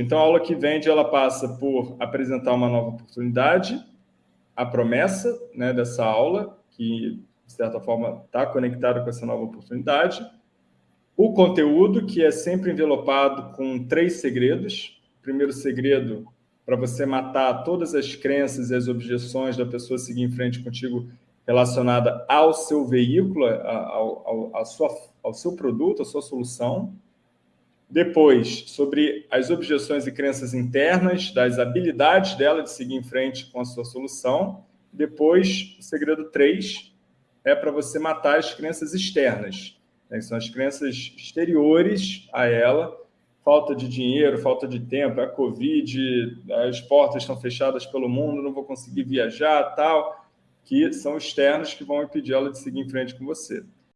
Então, a aula que vende, ela passa por apresentar uma nova oportunidade, a promessa né, dessa aula, que, de certa forma, está conectada com essa nova oportunidade, o conteúdo, que é sempre envelopado com três segredos. O primeiro segredo, para você matar todas as crenças e as objeções da pessoa seguir em frente contigo relacionada ao seu veículo, ao, ao, sua, ao seu produto, à sua solução. Depois, sobre as objeções e crenças internas, das habilidades dela de seguir em frente com a sua solução. Depois, o segredo 3 é para você matar as crenças externas, né, que são as crenças exteriores a ela, falta de dinheiro, falta de tempo, a Covid, as portas estão fechadas pelo mundo, não vou conseguir viajar, tal que são externos que vão impedir ela de seguir em frente com você.